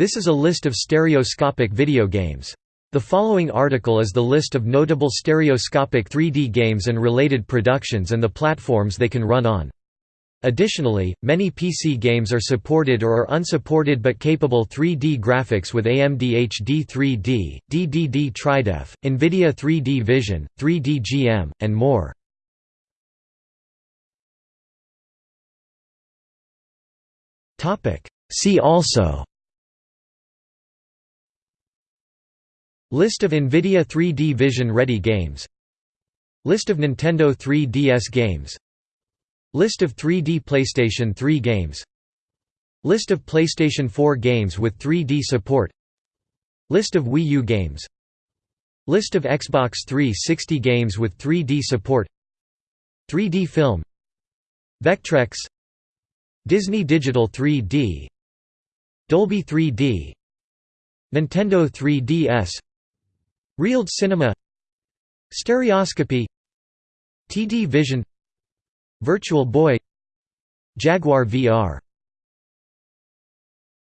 This is a list of stereoscopic video games. The following article is the list of notable stereoscopic 3D games and related productions and the platforms they can run on. Additionally, many PC games are supported or are unsupported but capable 3D graphics with AMD HD 3D, DDD Tridef, NVIDIA 3D Vision, 3D GM, and more. See also List of NVIDIA 3D Vision Ready games. List of Nintendo 3DS games. List of 3D PlayStation 3 games. List of PlayStation 4 games with 3D support. List of Wii U games. List of Xbox 360 games with 3D support. 3D film. Vectrex. Disney Digital 3D Dolby 3D Nintendo 3DS RealD Cinema. Stereoscopy. TD Vision. Virtual Boy. Jaguar VR